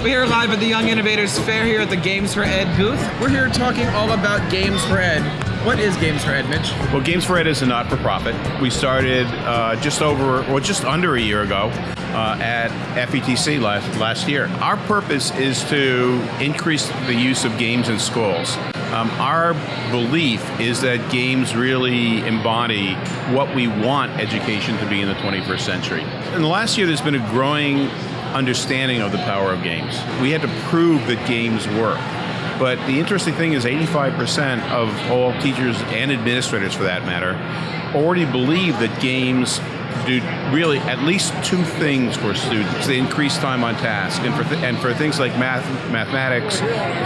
We're here live at the Young Innovators Fair here at the Games for Ed booth. We're here talking all about Games for Ed. What is Games for Ed, Mitch? Well, Games for Ed is a not-for-profit. We started uh, just over, or just under a year ago uh, at FETC last, last year. Our purpose is to increase the use of games in schools. Um, our belief is that games really embody what we want education to be in the 21st century. In the last year, there's been a growing understanding of the power of games. We had to prove that games work. But the interesting thing is 85% of all teachers and administrators for that matter already believe that games do really at least two things for students. They increase time on task, and for, and for things like math, mathematics,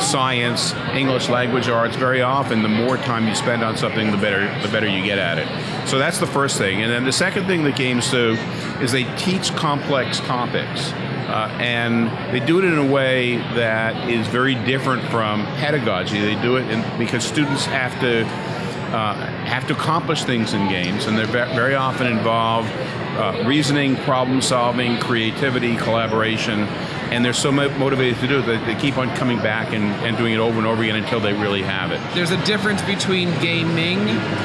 science, English language arts, very often the more time you spend on something, the better, the better you get at it. So that's the first thing. And then the second thing that games do is they teach complex topics. Uh, and they do it in a way that is very different from pedagogy. They do it in, because students have to uh, have to accomplish things in games, and they're very often involve uh, reasoning, problem solving, creativity, collaboration, and they're so motivated to do it that they keep on coming back and, and doing it over and over again until they really have it. There's a difference between gaming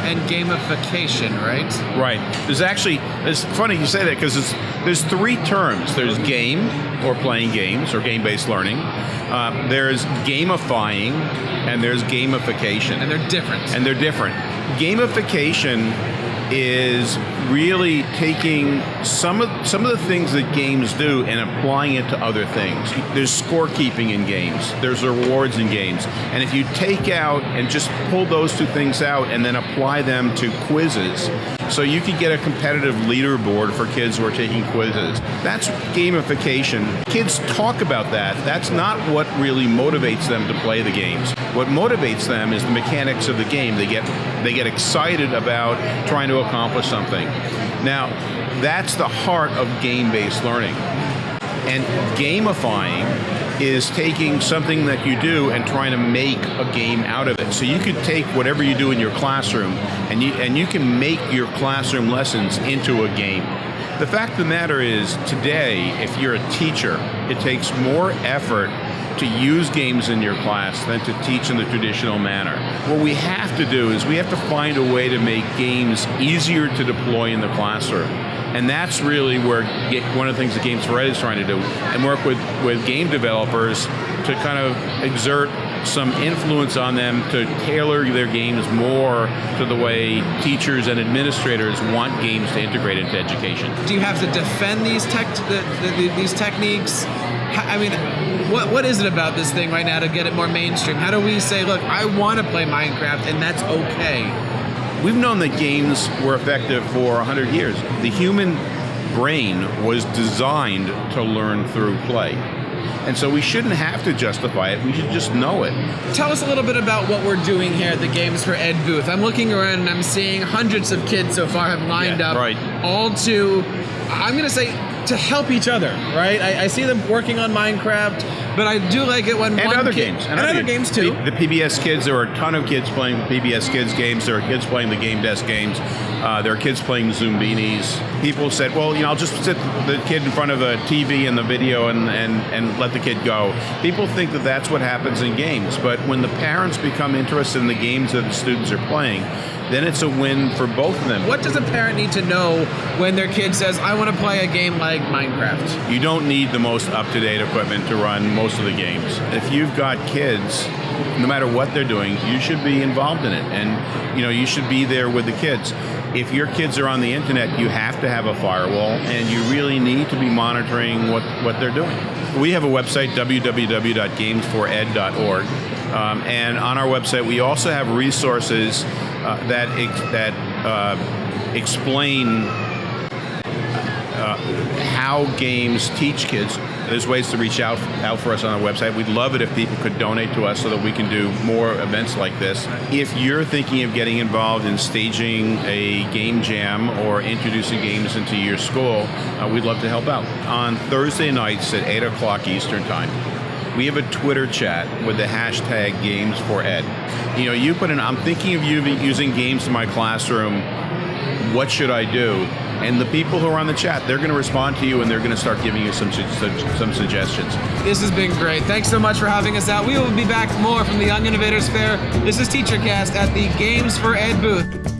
and gamification, right? Right. There's actually, it's funny you say that because there's three terms. There's game, or playing games, or game-based learning. Uh, there's gamifying, and there's gamification. And they're different. And they're different. Gamification is really taking some of some of the things that games do and applying it to other things. There's scorekeeping in games. There's rewards in games. And if you take out and just pull those two things out and then apply them to quizzes, so you could get a competitive leaderboard for kids who are taking quizzes. That's gamification. Kids talk about that. That's not what really motivates them to play the games. What motivates them is the mechanics of the game. They get they get excited about trying to accomplish something. Now, that's the heart of game-based learning. And gamifying is taking something that you do and trying to make a game out of it. So you could take whatever you do in your classroom and you, and you can make your classroom lessons into a game. The fact of the matter is, today, if you're a teacher, it takes more effort to use games in your class than to teach in the traditional manner. What we have to do is we have to find a way to make games easier to deploy in the classroom. And that's really where one of the things that Games for Ed is trying to do, and work with, with game developers to kind of exert some influence on them to tailor their games more to the way teachers and administrators want games to integrate into education. Do you have to defend these tech, the, the, these techniques? I mean, what, what is it about this thing right now to get it more mainstream? How do we say, look, I want to play Minecraft and that's okay? We've known that games were effective for 100 years. The human brain was designed to learn through play. And so we shouldn't have to justify it, we should just know it. Tell us a little bit about what we're doing here at the Games for Ed booth. I'm looking around and I'm seeing hundreds of kids so far have lined yeah, up, right. all to, I'm gonna say, to help each other, right? I, I, see them working on Minecraft, but I do like it when and other kid, games and, and other games, games too. The, the, PBS Kids, there are a ton of kids playing PBS Kids games. There are kids playing the Game Desk games. Uh, there are kids playing Zoombinis. People said, well, you know, I'll just sit the kid in front of a TV and the video and, and, and let the kid go. People think that that's what happens in games, but when the parents become interested in the games that the students are playing, then it's a win for both of them. What does a parent need to know when their kid says, I want to play a game like Minecraft? You don't need the most up-to-date equipment to run most of the games. If you've got kids, no matter what they're doing, you should be involved in it. And you know, you should be there with the kids. If your kids are on the internet, you have to have a firewall and you really need to be monitoring what, what they're doing. We have a website, www.gamesfored.org. Um, and on our website, we also have resources uh, that that uh, explain how games teach kids. There's ways to reach out out for us on our website. We'd love it if people could donate to us so that we can do more events like this. If you're thinking of getting involved in staging a game jam or introducing games into your school, uh, we'd love to help out. On Thursday nights at 8 o'clock Eastern Time, we have a Twitter chat with the hashtag Games for Ed. You know, you put in, I'm thinking of using games in my classroom, what should I do? And the people who are on the chat, they're going to respond to you and they're going to start giving you some, su- some suggestions. This has been great. Thanks so much for having us out. We will be back more from the Young Innovators Fair. This is TeacherCast at the Games for Ed booth.